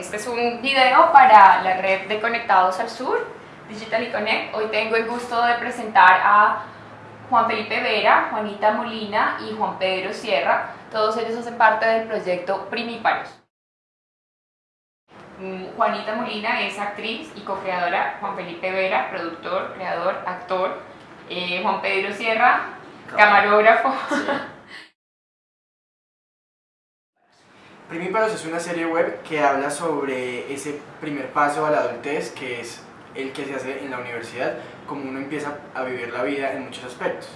Este es un video para la red de Conectados al Sur, Digital y Connect. Hoy tengo el gusto de presentar a Juan Felipe Vera, Juanita Molina y Juan Pedro Sierra. Todos ellos hacen parte del proyecto Primíparos. Mm, Juanita Molina es actriz y co-creadora, Juan Felipe Vera, productor, creador, actor, eh, Juan Pedro Sierra, camarógrafo. Primíparos es una serie web que habla sobre ese primer paso a la adultez que es el que se hace en la universidad, como uno empieza a vivir la vida en muchos aspectos.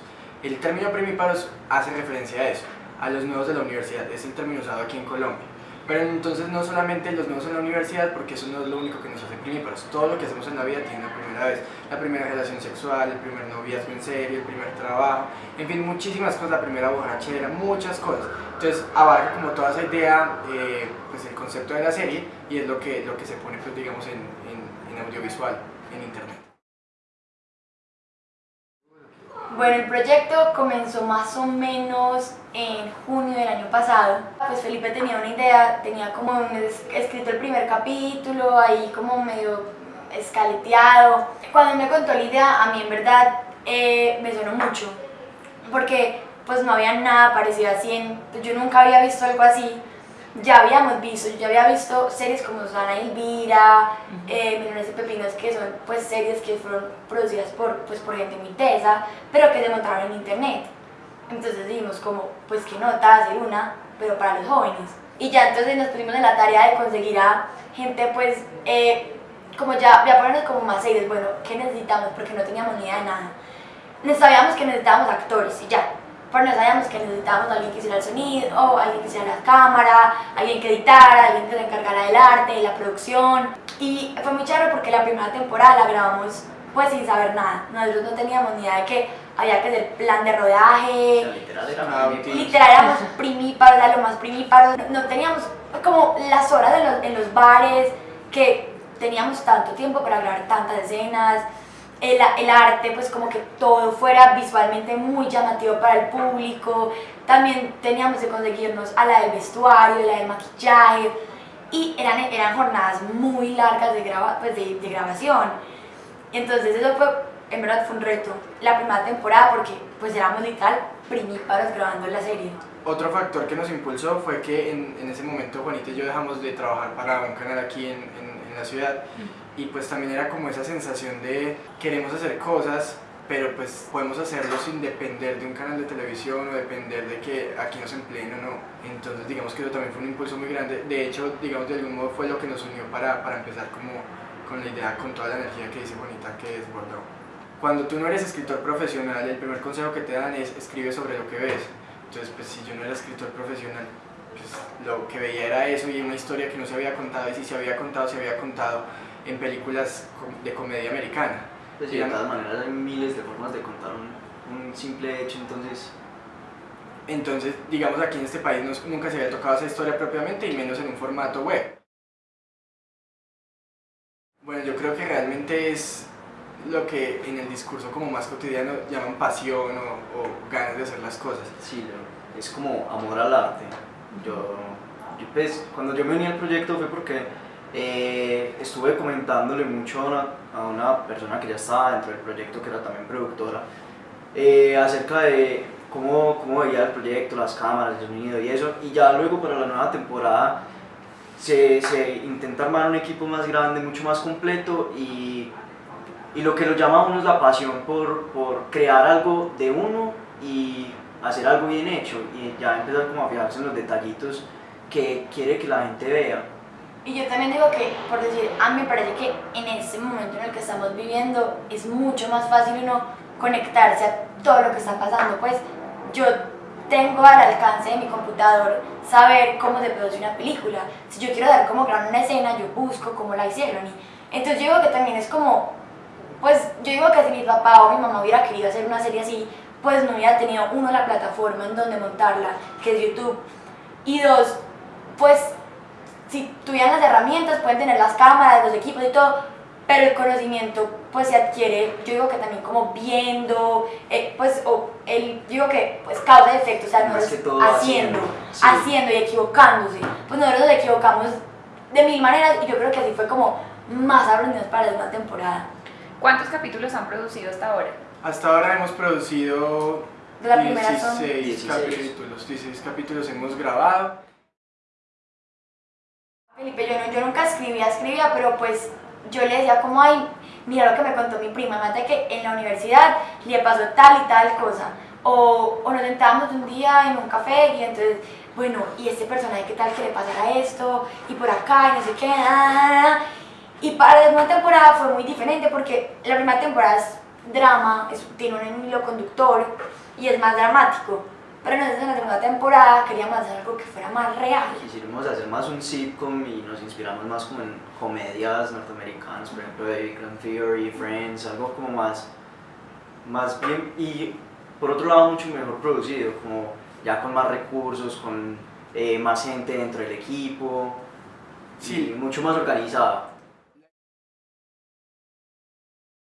El término primíparos hace referencia a eso, a los nuevos de la universidad, es el término usado aquí en Colombia. Pero entonces no solamente los nuevos en la universidad, porque eso no es lo único que nos hace primíparos. Todo lo que hacemos en la vida tiene una primera vez. La primera relación sexual, el primer noviazgo en serio, el primer trabajo, en fin, muchísimas cosas, la primera borrachera, muchas cosas. Entonces abarca como toda esa idea, eh, pues el concepto de la serie y es lo que, lo que se pone, pues digamos, en, en, en audiovisual, en internet. Bueno, el proyecto comenzó más o menos en junio del año pasado. Pues Felipe tenía una idea, tenía como escrito el primer capítulo, ahí como medio escaleteado. Cuando me contó la idea, a mí en verdad eh, me sonó mucho, porque pues no había nada parecido así, en, yo nunca había visto algo así. Ya habíamos visto, yo ya había visto series como Susana Elvira, eh, Millones de Pepinos, que son pues series que fueron producidas por, pues, por gente muy tesa, pero que se montaron en internet. Entonces dijimos como, pues qué nota hacer una, pero para los jóvenes. Y ya entonces nos pusimos en la tarea de conseguir a gente pues, eh, como ya, ya ponernos como más serios, bueno, ¿qué necesitamos? Porque no teníamos ni idea de nada. Sabíamos que necesitábamos actores y ya, pero no sabíamos que necesitábamos a alguien que hiciera el sonido, alguien que hiciera la cámara, alguien que editara, alguien que se encargara del arte, de la producción. Y fue muy chévere porque la primera temporada la grabamos pues sin saber nada. Nosotros no teníamos ni idea de que había que hacer plan de rodaje. literal, era literal éramos primíparos, era lo más primíparos. No teníamos como las horas en los, en los bares, que teníamos tanto tiempo para grabar tantas escenas. El, el, arte, pues como que todo fuera visualmente muy llamativo para el público. También teníamos que conseguirnos a la del vestuario, la del maquillaje. Y eran, eran jornadas muy largas de, graba, pues de, de grabación. Entonces eso fue, en verdad fue un reto, la primera temporada porque pues éramos literal primíparos grabando la serie. Otro factor que nos impulsó fue que en, en, ese momento Juanita y yo dejamos de trabajar para un canal aquí en, en, en la ciudad y pues también era como esa sensación de queremos hacer cosas pero pues podemos hacerlo sin depender de un canal de televisión o depender de que aquí nos empleen o no. Entonces digamos que eso también fue un impulso muy grande. De hecho, digamos de algún modo fue lo que nos unió para, para empezar como con la idea, con toda la energía que dice Bonita que desbordó. Cuando tú no eres escritor profesional, el primer consejo que te dan es escribe sobre lo que ves. Entonces, pues si yo no era escritor profesional, pues lo que veía era eso y una historia que no se había contado y si se había contado, se había contado en películas de comedia americana. Pues sí, de todas maneras hay miles de formas de contar un, un simple hecho, entonces... Entonces, digamos, aquí en este país nunca se había tocado esa historia propiamente y menos en un formato web. Bueno, yo creo que realmente es lo que en el discurso como más cotidiano llaman pasión o, o ganas de hacer las cosas. Sí, es como amor al arte. Yo, yo pues, cuando yo me uní al proyecto fue porque eh, estuve comentándole mucho a una, persona que ya estaba dentro del proyecto, que era también productora, eh, acerca de cómo, cómo veía el proyecto, las cámaras, el sonido y eso, y ya luego para la nueva temporada se, se, intenta armar un equipo más grande, mucho más completo y, y lo que lo llama a uno es la pasión por, por, crear algo de uno y hacer algo bien hecho y ya empezar como a fijarse en los detallitos que quiere que la gente vea. Y yo también digo que, por decir, a mí me parece que en este momento en el que estamos viviendo es mucho más fácil uno conectarse a todo lo que está pasando, pues yo tengo al alcance de mi computador saber cómo se produce una película. Si yo quiero dar cómo grabar una escena, yo busco cómo la hicieron. Y entonces yo digo que también es como, pues yo digo que si mi papá o mi mamá hubiera querido hacer una serie así, pues no hubiera tenido, uno, la plataforma en donde montarla, que es YouTube, y dos, pues si tuvieran las herramientas, pueden tener las cámaras, los equipos y todo, pero el conocimiento pues se adquiere, yo digo que también como viendo, eh, pues, o el, digo que pues causa efecto, o sea, no haciendo, haciendo, sí. haciendo y equivocándose, pues nosotros nos equivocamos de mil maneras y yo creo que así fue como más aprendimos para la segunda temporada. ¿Cuántos capítulos han producido hasta ahora? Hasta ahora hemos producido De la primera son 16 16. capítulos, 16 capítulos hemos grabado. Yo, nunca escribía, escribía, pero pues yo le decía como, ay, mira lo que me contó mi prima, imagínate que en la universidad le pasó tal y tal cosa. O, o nos sentábamos un día en un café y entonces, bueno, y este personaje, ¿qué tal que le pasara esto? Y por acá, y no sé qué, ah. Y para la segunda temporada fue muy diferente porque la primera temporada es drama, tiene un hilo conductor y es más dramático. Pero nosotros en la segunda temporada queríamos hacer algo que fuera más real. Quisimos hacer más un sitcom y nos inspiramos más como en comedias norteamericanas, por ejemplo de Big Bang Theory, Friends, algo como más, más bien y por otro lado mucho mejor producido, como ya con más recursos, con eh, más gente dentro del equipo, Sí. y mucho más organizado.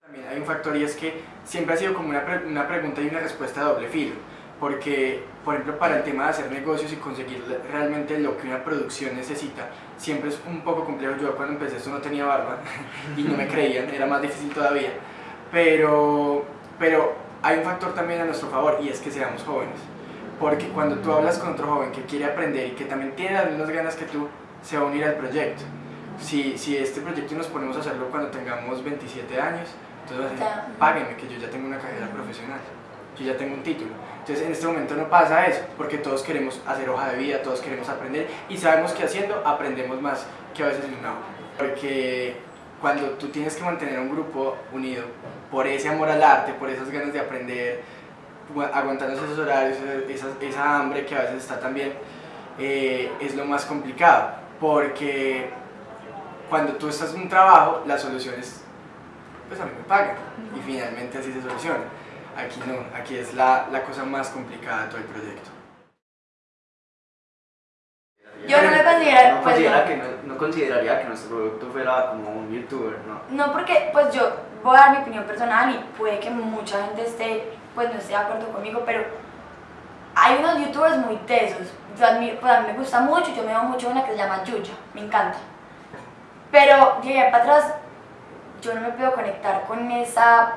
También hay un factor y es que siempre ha sido como una, pre- una pregunta y una respuesta de doble filo. Porque, por ejemplo, para el tema de hacer negocios y conseguir realmente lo que una producción necesita, siempre es un poco complejo. Yo cuando empecé esto no tenía barba y no me creían, era más difícil todavía. Pero, pero hay un factor también a nuestro favor y es que seamos jóvenes. Porque cuando tú hablas con otro joven que quiere aprender y que también tiene las mismas ganas que tú, se va a unir al proyecto. Si, si este proyecto nos ponemos a hacerlo cuando tengamos 27 años, entonces páguenme que yo ya tengo una carrera profesional, yo ya tengo un título. Entonces en este momento no pasa eso, porque todos queremos hacer hoja de vida, todos queremos aprender y sabemos que haciendo aprendemos más que a veces en una hoja. Porque cuando tú tienes que mantener un grupo unido por ese amor al arte, por esas ganas de aprender, gua- aguantando esos horarios, esa, esa hambre que a veces está también, eh, es lo más complicado. Porque cuando tú estás en un trabajo, la solución es, pues a mí me pagan. Y finalmente así se soluciona. Aquí no, aquí es la, la cosa más complicada de todo el proyecto. Yo no No, pues, considera no. que no, no consideraría que nuestro producto fuera como un youtuber, ¿no? No, porque pues yo voy a dar mi opinión personal y puede que mucha gente esté, pues no esté de acuerdo conmigo, pero hay unos youtubers muy tesos. Yo admiro, pues a mí me gusta mucho, yo me veo mucho una que se llama Yuya, me encanta. Pero ahí para atrás, yo no me puedo conectar con esa,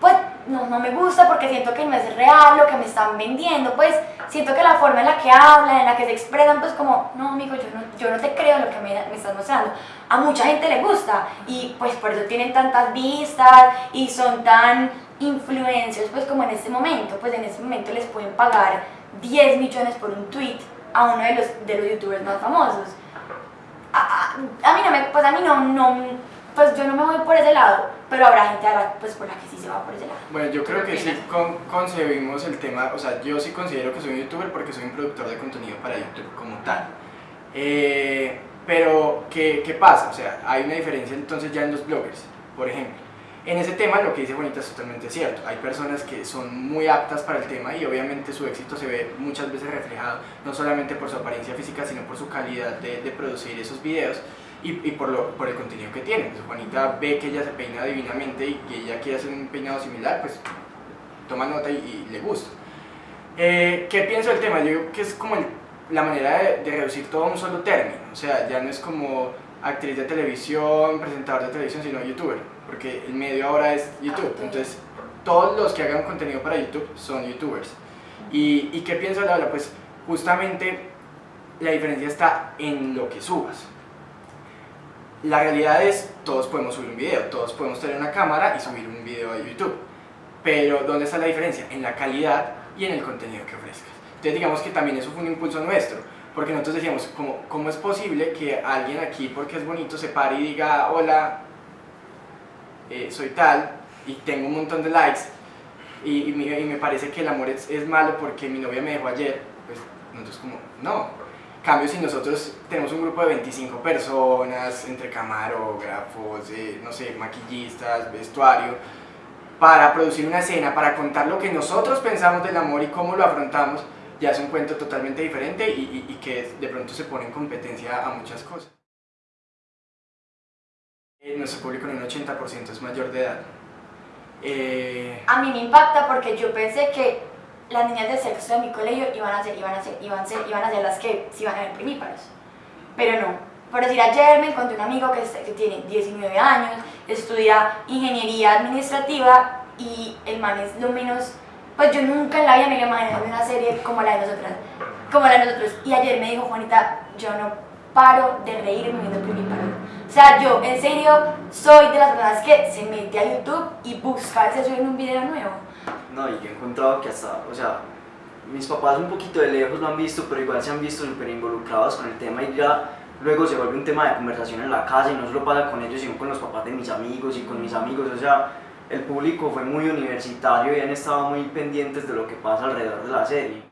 pues no, no me gusta porque siento que no es real lo que me están vendiendo, pues siento que la forma en la que hablan, en la que se expresan, pues como, no amigo, yo no, yo no te creo lo que me, me estás mostrando. A mucha gente le gusta y pues por eso tienen tantas vistas y son tan influencers, pues como en este momento, pues en este momento les pueden pagar 10 millones por un tweet a uno de los, de los youtubers más famosos. A, a- a mí no me, pues a mí no, no, pues yo no me voy por ese lado, pero habrá gente a la, pues por la que sí se va por ese lado. Bueno, yo creo ¿Qué que sí con- concebimos el tema, o sea, yo sí considero que soy un youtuber porque soy un productor de contenido para YouTube como tal. Eh, pero, ¿qué, ¿qué pasa? O sea, hay una diferencia entonces ya en los bloggers, por ejemplo. En ese tema lo que dice Juanita es totalmente cierto. Hay personas que son muy aptas para el tema y obviamente su éxito se ve muchas veces reflejado no solamente por su apariencia física, sino por su calidad de, de producir esos videos y, y por, lo, por el contenido que tiene. Pues Juanita ve que ella se peina divinamente y que ella quiere hacer un peinado similar, pues toma nota y, y le gusta. Eh, ¿Qué pienso del tema? Yo creo que es como el- la manera de, de reducir todo a un solo término. O sea, ya no es como actriz de televisión, presentador de televisión, sino youtuber. Porque el medio ahora es YouTube. Entonces, todos los que hagan contenido para YouTube son youtubers. ¿Y, y qué pienso de la Pues justamente la diferencia está en lo que subas. La realidad es, todos podemos subir un video, todos podemos tener una cámara y subir un video a YouTube. Pero ¿dónde está la diferencia? En la calidad y en el contenido que ofrezcas. Entonces digamos que también eso fue un impulso nuestro, porque nosotros decíamos, ¿cómo, cómo es posible que alguien aquí, porque es bonito, se pare y diga, hola, eh, soy tal, y tengo un montón de likes, y, me parece que el amor es, es malo porque mi novia me dejó ayer, pues nosotros como, no. Cambio, si nosotros tenemos un grupo de 25 personas, entre camarógrafos, eh, no sé, maquillistas, vestuario, para producir una escena, para contar lo que nosotros pensamos del amor y cómo lo afrontamos, ya es un cuento totalmente diferente y que de pronto se pone en competencia a muchas cosas. Eh, Nuestro público en un 80% es mayor de edad. Eh, A mí me impacta porque yo pensé que las niñas de sexto de mi colegio iban a ser, iban a ser, iban a ser, iban a ser las que se iban a ver primíparos. Pero no. por decir, ayer me encontré un amigo que, que tiene 19 años, estudia ingeniería administrativa y el man es lo menos, pues yo nunca en la vida me había imaginado una serie como la de nosotras, como la de nosotros. Y ayer me dijo, Juanita, yo no paro de reírme viendo Primíparo. O sea, yo en serio soy de las personas que se mete a YouTube y busca si en un video nuevo. No, y yo he encontrado que hasta, o sea, mis papás un poquito de lejos lo han visto, pero igual se han visto súper involucrados con el tema y ya luego se vuelve un tema de conversación en la casa y no solo pasa con ellos, sino con los papás de mis amigos y con mis amigos, o sea, el público fue muy universitario y han estado muy pendientes de lo que pasa alrededor de la serie.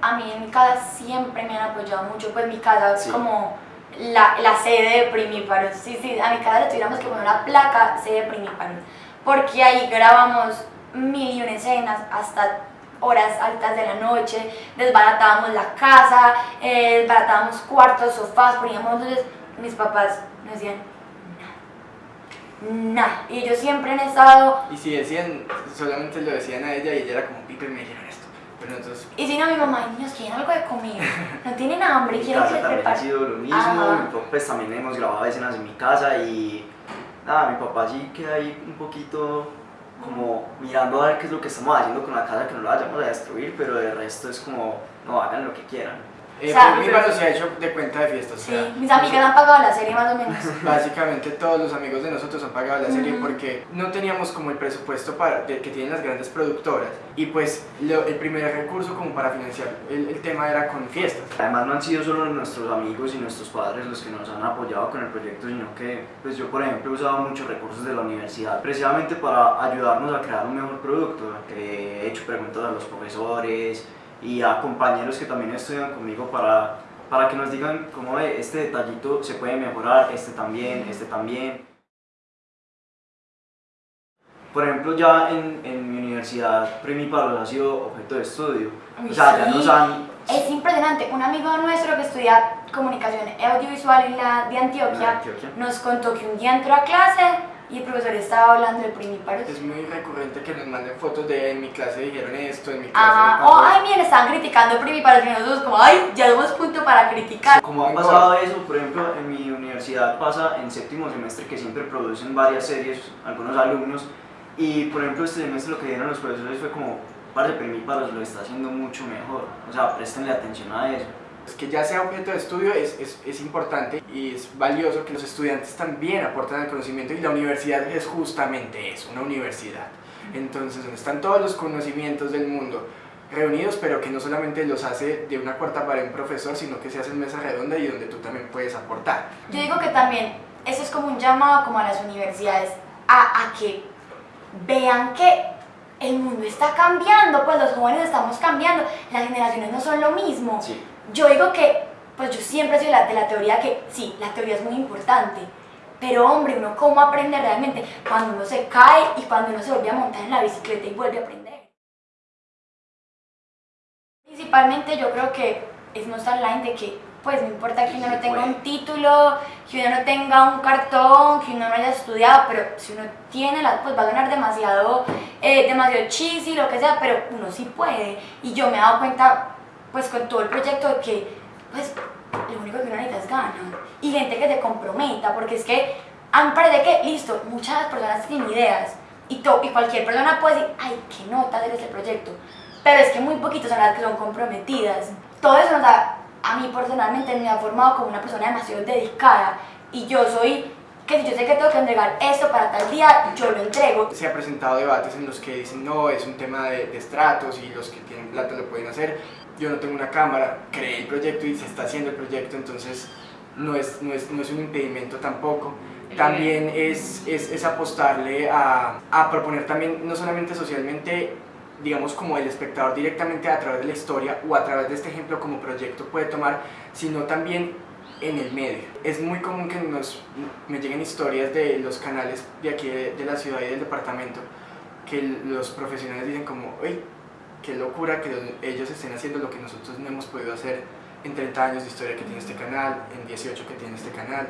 A mí en mi casa siempre me han apoyado mucho, pues mi casa es como la, la, sede de Primíparos, sí, sí, a mi casa le tuviéramos que poner una placa sede de Primíparos, porque ahí grabamos mil y una escenas hasta horas altas de la noche, desbaratábamos la casa, eh, desbaratábamos cuartos, sofás, poníamos entonces mis papás nos decían nada, y ellos siempre han estado... Y si decían, solamente lo decían a ella y ella era como, Pipe, me dijeron esto. Pero entonces... Y si no, mi mamá, niños, quieren algo de comida, no tienen hambre, quieren que les también prepare. ha sido lo mismo, pues también hemos grabado escenas en mi casa y nada, mi papá sí queda ahí un poquito como mirando a ver qué es lo que estamos haciendo con la casa, que no la vayamos a destruir, pero de resto es como, no, hagan lo que quieran. Eh, O sea, Primíparo se ha hecho de cuenta de fiestas. o Sí, sea, mis amigas han pagado la serie más o menos. Básicamente todos los amigos de nosotros han pagado la serie Ujú. porque no teníamos como el presupuesto para, de- que tienen las grandes productoras y pues lo- el primer recurso como para financiar el, el tema era con fiestas. Además no han sido solo nuestros amigos y nuestros padres los que nos han apoyado con el proyecto, sino que pues yo por ejemplo he usado muchos recursos de la universidad precisamente para ayudarnos a crear un mejor producto. He hecho preguntas a los profesores y a compañeros que también estudian conmigo para, para que nos digan cómo "Ve, este detallito se puede mejorar, este también, este también. Por ejemplo, ya en, en mi universidad, Primiparos ha sido objeto de estudio. Uy, O sea, ya sí. nos han... Es impresionante, un amigo nuestro que estudia comunicación audiovisual en la de Antioquia, de Antioquia. nos contó que un día entró a clase y el profesor estaba hablando del primíparos. Es muy recurrente que nos manden fotos de en mi clase dijeron esto, en mi clase Ajá, pasó oh, ay, esto". miren, estaban criticando primíparos y nosotros como, ay, ya somos punto para criticar. Como ha pasado eso, por ejemplo, en mi universidad pasa en séptimo semestre que siempre producen varias series, algunos alumnos, y por ejemplo este semestre lo que dieron los profesores fue como, parce, Primíparos lo está haciendo mucho mejor, o sea, prestenle atención a eso. Es que ya sea objeto de estudio es, es, es importante y es valioso que los estudiantes también aporten al conocimiento y la universidad es justamente eso, una universidad. Entonces, donde están todos los conocimientos del mundo reunidos, pero que no solamente los hace de una cuarta pared un profesor, sino que se hace en mesa redonda y donde tú también puedes aportar. Yo digo que también eso es como un llamado como a las universidades a, a que vean que el mundo está cambiando, pues los jóvenes estamos cambiando, las generaciones no son lo mismo. Sí. Yo digo que, pues yo siempre la- de la teoría que sí, la teoría es muy importante, pero hombre, uno cómo aprende realmente cuando uno se cae y cuando uno se vuelve a montar en la bicicleta y vuelve a aprender. Principalmente yo creo que es mostrar la gente que pues no importa que uno no tenga un título, que uno no tenga un cartón, que uno no haya estudiado, pero si uno tiene la, pues va a sonar demasiado, eh, demasiado cheesy, lo que sea, pero uno sí puede. Y yo me he dado cuenta, pues con todo el proyecto, de que pues lo único que uno necesita es ganas. Y gente que se comprometa, porque es que a mí parece que, listo, muchas personas tienen ideas, y, to- y cualquier persona puede decir, ay, qué nota hacer este proyecto. Pero es que muy poquitos son las que son comprometidas. Todo eso nos da, a mí personalmente me ha formado como una persona demasiado dedicada. Y yo soy, que si yo sé que tengo que entregar esto para tal día, yo lo entrego. Se ha presentado debates en los que dicen, no, es un tema de, de estratos y los que tienen plata lo pueden hacer. Yo no tengo una cámara, creé el proyecto y se está haciendo el proyecto, entonces no es, no es, no es un impedimento tampoco. También es, es, es apostarle a, a proponer también, no solamente socialmente, digamos como el espectador directamente a través de la historia o a través de este ejemplo como proyecto puede tomar, sino también en el medio. Es muy común que nos, me lleguen historias de los canales de aquí de, de la ciudad y del departamento que los profesionales dicen como, uy, qué locura que los- ellos estén haciendo lo que nosotros no hemos podido hacer en 30 años de historia que tiene este canal, en 18 que tiene este canal.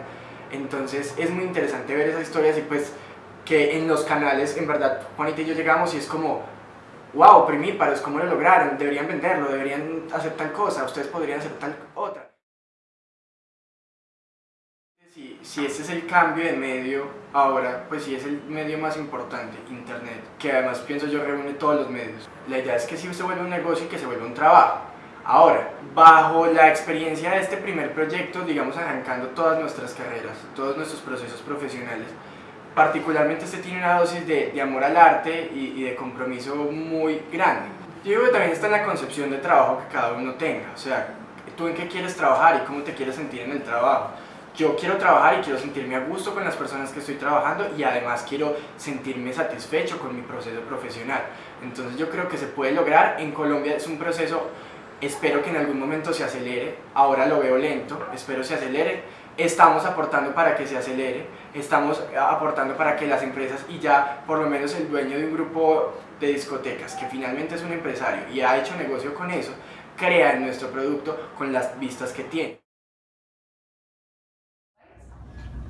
Entonces es muy interesante ver esas historias y pues que en los canales, en verdad, Juanita y yo llegamos y es como, wow, primíparos, ¿cómo lo lograron? Deberían venderlo, deberían hacer tal cosa, ustedes podrían hacer tal otra. Si, si este es el cambio de medio ahora, pues sí es el medio más importante, Internet, que además pienso yo reúne todos los medios. La idea es que sí se vuelva un negocio y que se vuelva un trabajo. Ahora, bajo la experiencia de este primer proyecto, digamos arrancando todas nuestras carreras, todos nuestros procesos profesionales, particularmente este tiene una dosis de, de amor al arte y, y de compromiso muy grande. Yo digo que también está en la concepción de trabajo que cada uno tenga, o sea, tú en qué quieres trabajar y cómo te quieres sentir en el trabajo. Yo quiero trabajar y quiero sentirme a gusto con las personas que estoy trabajando y además quiero sentirme satisfecho con mi proceso profesional. Entonces yo creo que se puede lograr. En Colombia es un proceso, espero que en algún momento se acelere. Ahora lo veo lento, espero se acelere. Estamos aportando para que se acelere, estamos aportando para que las empresas y ya por lo menos el dueño de un grupo de discotecas, que finalmente es un empresario y ha hecho negocio con eso, crean nuestro producto con las vistas que tiene.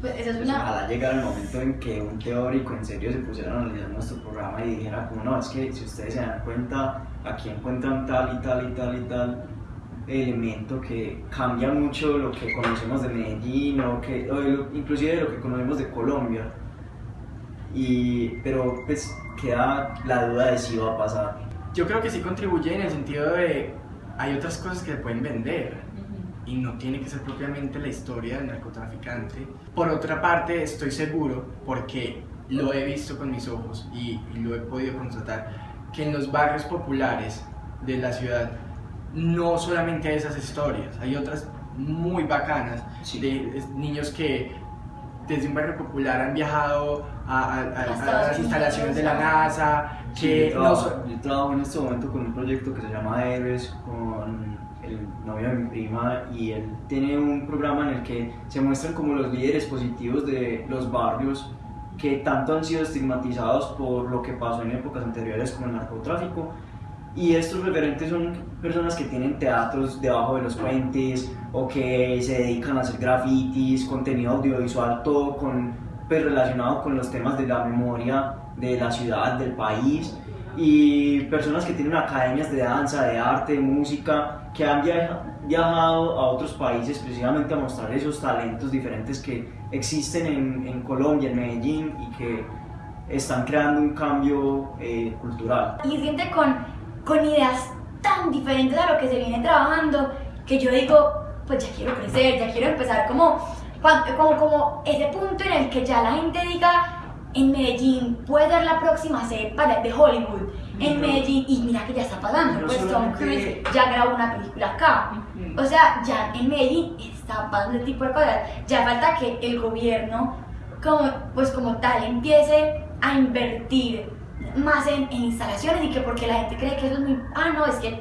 Pues esa es Pues una... ojalá llegara el momento en que un teórico en serio se pusiera a analizar nuestro programa y dijera como no, es que si ustedes se dan cuenta, aquí encuentran tal y tal y tal y tal elemento que cambia mucho lo que conocemos de Medellín o, que, o lo- inclusive de lo que conocemos de Colombia. Y, pero pues queda la duda de si va a pasar. Yo creo que sí contribuye en el sentido de hay otras cosas que se pueden vender y no tiene que ser propiamente la historia del narcotraficante. Por otra parte, estoy seguro, porque lo he visto con mis ojos y, y lo he podido constatar, que en los barrios populares de la ciudad no solamente hay esas historias, hay otras muy bacanas Sí. de niños que desde un barrio popular han viajado a, a- a- a las instalaciones de la. NASA, Sí, que yo, no trabajo, so- yo trabajo en este momento con un proyecto que se llama Héroes con el novio de mi prima y él tiene un programa en el que se muestran como los líderes positivos de los barrios que tanto han sido estigmatizados por lo que pasó en épocas anteriores como el narcotráfico. Y estos referentes son personas que tienen teatros debajo de los puentes o que se dedican a hacer grafitis, contenido audiovisual, todo con, pues, relacionado con los temas de la memoria de la ciudad, del país y personas que tienen academias de danza, de arte, de música, que han viaja- viajado a otros países precisamente a mostrar esos talentos diferentes que existen en, en Colombia, en Medellín y que están creando un cambio eh, cultural. y gente con, con ideas tan diferentes a lo que se viene trabajando que yo digo, pues ya quiero crecer, ya quiero empezar como, como, como ese punto en el que ya la gente diga, en Medellín puede ser la próxima para de Hollywood, en. Medellín, y mira que ya está pasando, pues Tom Cruise ya grabó una película acá. O sea, ya en Medellín está pasando ese tipo de cosas. Ya falta que el gobierno, como, pues como tal, empiece a invertir más en, en instalaciones y que porque la gente cree que eso es muy... Ah, no, es que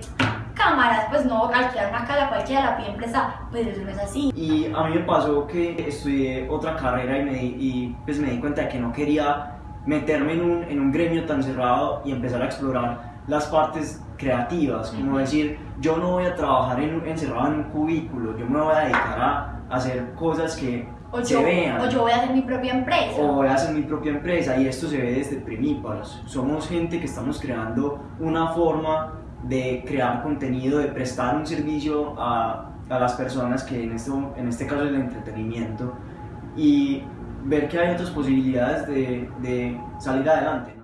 cámaras, pues no, alquilar una casa cualquiera la pide empresa, pues eso no es así. Y a mí me pasó que estudié otra carrera y, me, di- y pues me di cuenta de que no quería meterme en un, en un gremio tan cerrado y empezar a explorar las partes creativas, como Ujú. decir, yo no voy a trabajar en, encerrado en un cubículo, yo me voy a dedicar a hacer cosas que O se yo, vean. o yo voy a hacer mi propia empresa. o voy a hacer mi propia empresa y esto se ve desde primíparos. Somos gente que estamos creando una forma de crear contenido, de prestar un servicio a, a las personas que en este, en este caso es el entretenimiento y ver que hay otras posibilidades de, de salir adelante.